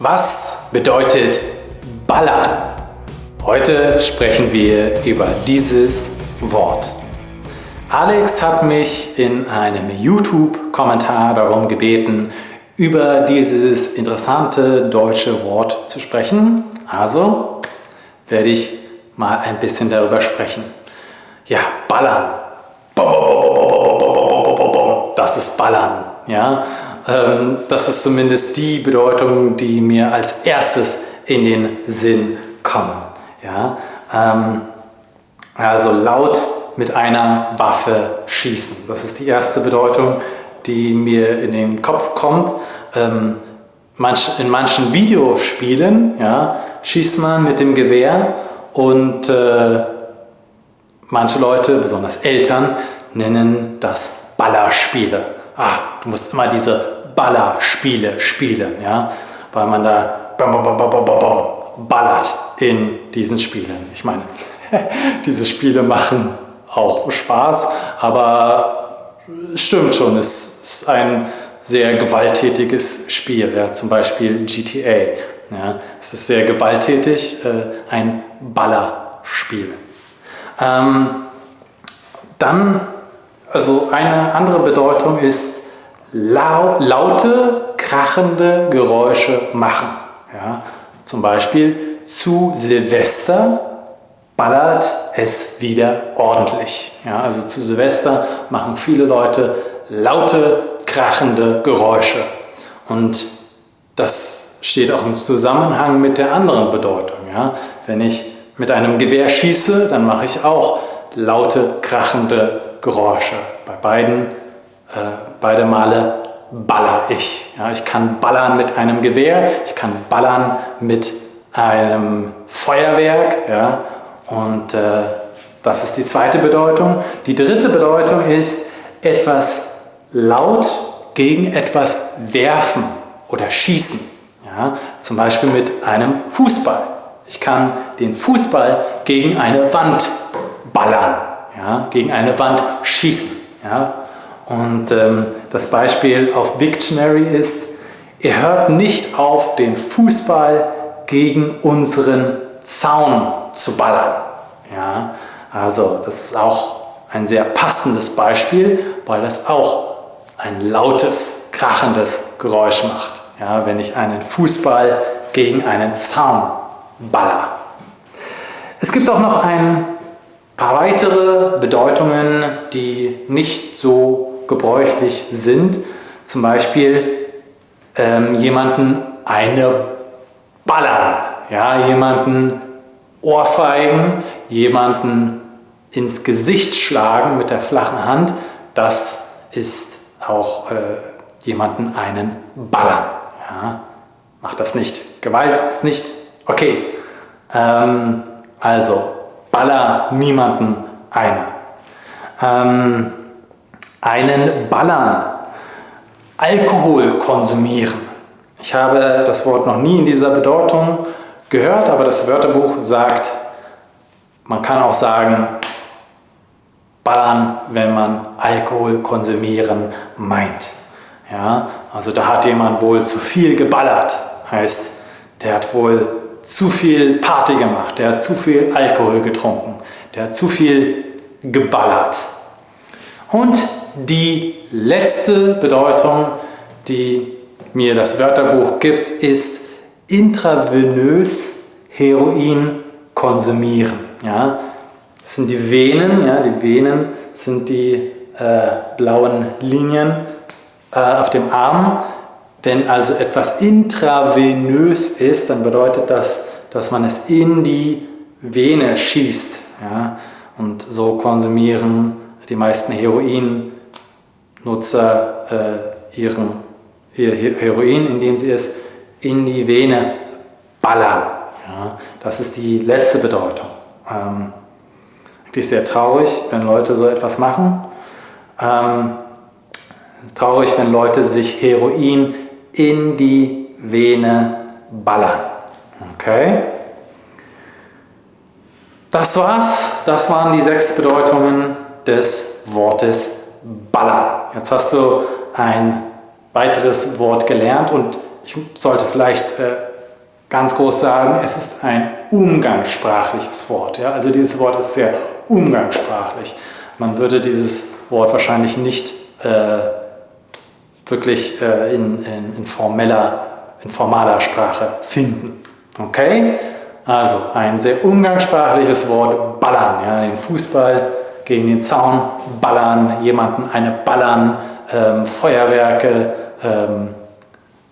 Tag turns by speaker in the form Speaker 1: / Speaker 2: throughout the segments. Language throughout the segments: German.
Speaker 1: Was bedeutet ballern? Heute sprechen wir über dieses Wort. Alex hat mich in einem YouTube-Kommentar darum gebeten, über dieses interessante deutsche Wort zu sprechen. Also werde ich mal ein bisschen darüber sprechen. Ja, ballern. Das ist ballern. Ja, ähm, das ist zumindest die Bedeutung, die mir als erstes in den Sinn kommen. Ja? Ähm, also laut mit einer Waffe schießen. Das ist die erste Bedeutung, die mir in den Kopf kommt. Ähm, in manchen Videospielen ja, schießt man mit dem Gewehr und äh, manche Leute, besonders Eltern, nennen das Ballerspiele. Ah, du musst immer diese Ballerspiele spielen, ja? weil man da ballert in diesen Spielen. Ich meine, diese Spiele machen auch Spaß, aber stimmt schon, es ist ein sehr gewalttätiges Spiel, ja? zum Beispiel GTA. Ja? Es ist sehr gewalttätig, äh, ein Ballerspiel. Ähm, dann, also eine andere Bedeutung ist lau laute, krachende Geräusche machen. Ja, zum Beispiel zu Silvester ballert es wieder ordentlich. Ja, also zu Silvester machen viele Leute laute, krachende Geräusche. Und das steht auch im Zusammenhang mit der anderen Bedeutung. Ja. Wenn ich mit einem Gewehr schieße, dann mache ich auch laute, krachende Geräusche. Bei beiden beide Male baller ich. Ja, ich kann ballern mit einem Gewehr, ich kann ballern mit einem Feuerwerk. Ja, und äh, das ist die zweite Bedeutung. Die dritte Bedeutung ist etwas laut gegen etwas werfen oder schießen. Ja, zum Beispiel mit einem Fußball. Ich kann den Fußball gegen eine Wand ballern, ja, gegen eine Wand schießen. Ja, und ähm, das Beispiel auf Victionary ist, ihr hört nicht auf, den Fußball gegen unseren Zaun zu ballern. Ja, also das ist auch ein sehr passendes Beispiel, weil das auch ein lautes, krachendes Geräusch macht, ja, wenn ich einen Fußball gegen einen Zaun baller. Es gibt auch noch ein paar weitere Bedeutungen, die nicht so gebräuchlich sind. Zum Beispiel ähm, jemanden eine ballern, ja, jemanden ohrfeigen, jemanden ins Gesicht schlagen mit der flachen Hand. Das ist auch äh, jemanden einen ballern. Ja. Macht das nicht. Gewalt ist nicht okay. Ähm, also baller niemanden einer. Ähm, einen ballern, Alkohol konsumieren. Ich habe das Wort noch nie in dieser Bedeutung gehört, aber das Wörterbuch sagt, man kann auch sagen, ballern, wenn man Alkohol konsumieren meint. Ja, also da hat jemand wohl zu viel geballert, heißt, der hat wohl zu viel Party gemacht, der hat zu viel Alkohol getrunken, der hat zu viel geballert. Und die letzte Bedeutung, die mir das Wörterbuch gibt, ist intravenös Heroin konsumieren. Ja? Das sind die Venen, ja? die Venen sind die äh, blauen Linien äh, auf dem Arm. Wenn also etwas intravenös ist, dann bedeutet das, dass man es in die Vene schießt. Ja? Und so konsumieren die meisten Heroin Nutzer äh, ihren, ihr Heroin, indem sie es in die Vene ballern. Ja, das ist die letzte Bedeutung. Ähm, eigentlich sehr traurig, wenn Leute so etwas machen. Ähm, traurig, wenn Leute sich Heroin in die Vene ballern. Okay? Das war's. Das waren die sechs Bedeutungen des Wortes ballern. Jetzt hast du ein weiteres Wort gelernt und ich sollte vielleicht äh, ganz groß sagen, es ist ein umgangssprachliches Wort. Ja? Also dieses Wort ist sehr umgangssprachlich. Man würde dieses Wort wahrscheinlich nicht äh, wirklich äh, in, in, in, formeller, in formaler Sprache finden. Okay? Also ein sehr umgangssprachliches Wort, ballern. Ja? Den Fußball gegen den Zaun ballern, jemanden eine ballern, ähm, Feuerwerke ähm,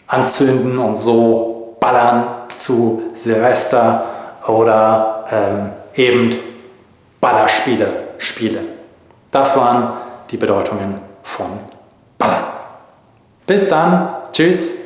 Speaker 1: anzünden und so ballern zu Silvester oder ähm, eben Ballerspiele spielen. Das waren die Bedeutungen von Ballern. Bis dann, tschüss.